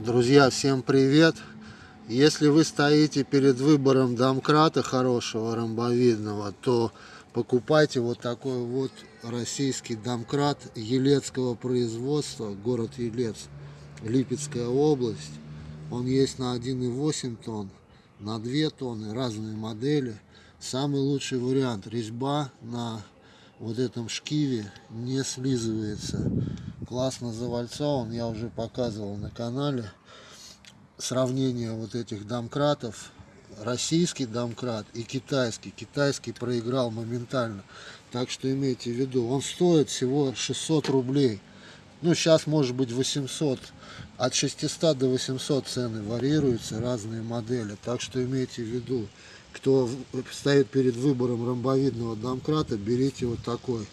Друзья, всем привет! Если вы стоите перед выбором домкрата хорошего, ромбовидного, то покупайте вот такой вот российский домкрат елецкого производства, город Елец, Липецкая область. Он есть на 1,8 тонн, на 2 тонны, разные модели. Самый лучший вариант, резьба на вот этом шкиве не слизывается. Классно завальцован, я уже показывал на канале. Сравнение вот этих домкратов. Российский домкрат и китайский. Китайский проиграл моментально. Так что имейте в виду, он стоит всего 600 рублей. Ну, сейчас может быть 800. От 600 до 800 цены варьируются, разные модели. Так что имейте в виду, кто стоит перед выбором ромбовидного домкрата, берите вот такой.